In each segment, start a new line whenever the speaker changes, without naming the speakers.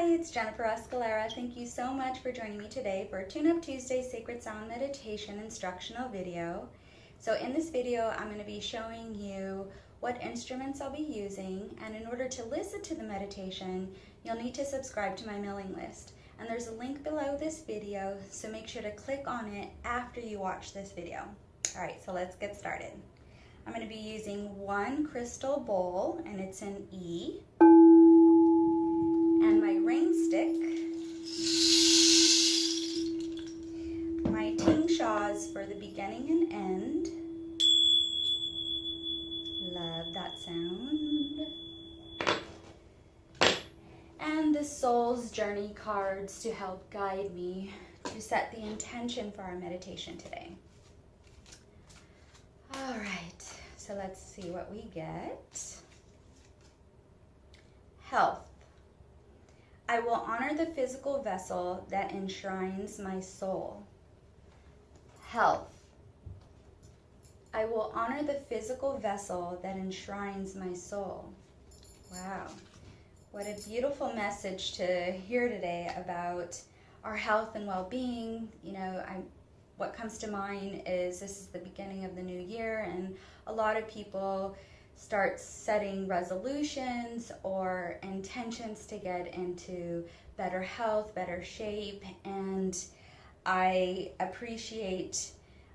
it's Jennifer Escalera. Thank you so much for joining me today for Tune Up Tuesday Sacred Sound Meditation instructional video. So in this video, I'm going to be showing you what instruments I'll be using, and in order to listen to the meditation, you'll need to subscribe to my mailing list. And there's a link below this video, so make sure to click on it after you watch this video. All right, so let's get started. I'm going to be using one crystal bowl, and it's an E and my ring stick, my tingshas for the beginning and end. Love that sound. And the Soul's Journey cards to help guide me to set the intention for our meditation today. All right, so let's see what we get. Health. I will honor the physical vessel that enshrines my soul. Health. I will honor the physical vessel that enshrines my soul. Wow. What a beautiful message to hear today about our health and well-being. You know, I what comes to mind is this is the beginning of the new year and a lot of people start setting resolutions or intentions to get into better health, better shape, and I appreciate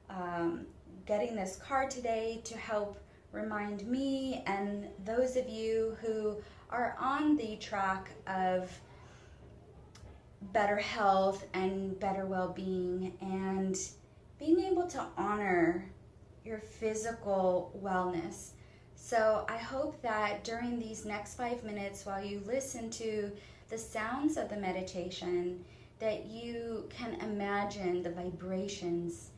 um, getting this card today to help remind me and those of you who are on the track of better health and better well-being and being able to honor your physical wellness so I hope that during these next five minutes while you listen to the sounds of the meditation, that you can imagine the vibrations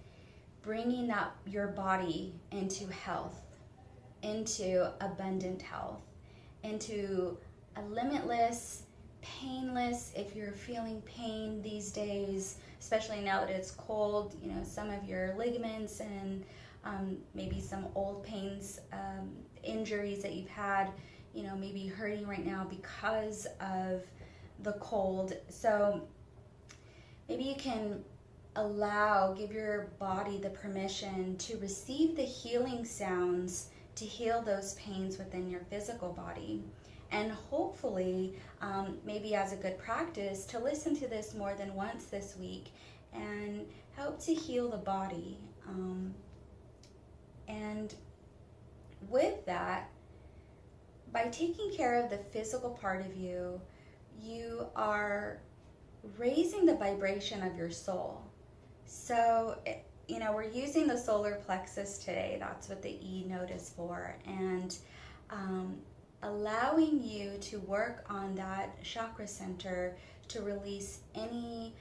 bringing up your body into health, into abundant health, into a limitless, painless, if you're feeling pain these days, especially now that it's cold, you know, some of your ligaments and um, maybe some old pains, um, injuries that you've had, you know, maybe hurting right now because of the cold. So maybe you can allow, give your body the permission to receive the healing sounds to heal those pains within your physical body. And hopefully, um, maybe as a good practice, to listen to this more than once this week and help to heal the body. Um, and with that, by taking care of the physical part of you, you are raising the vibration of your soul. So, you know, we're using the solar plexus today. That's what the E note is for. And um, allowing you to work on that chakra center to release any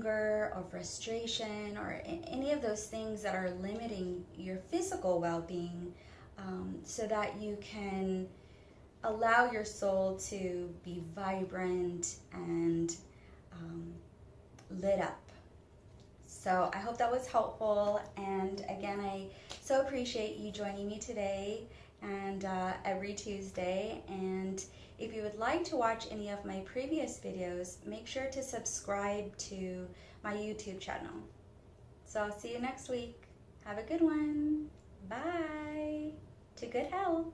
anger or frustration or any of those things that are limiting your physical well-being um, so that you can allow your soul to be vibrant and um, lit up. So I hope that was helpful and again I so appreciate you joining me today and uh, every Tuesday and if you would like to watch any of my previous videos, make sure to subscribe to my YouTube channel. So I'll see you next week. Have a good one. Bye. To good health.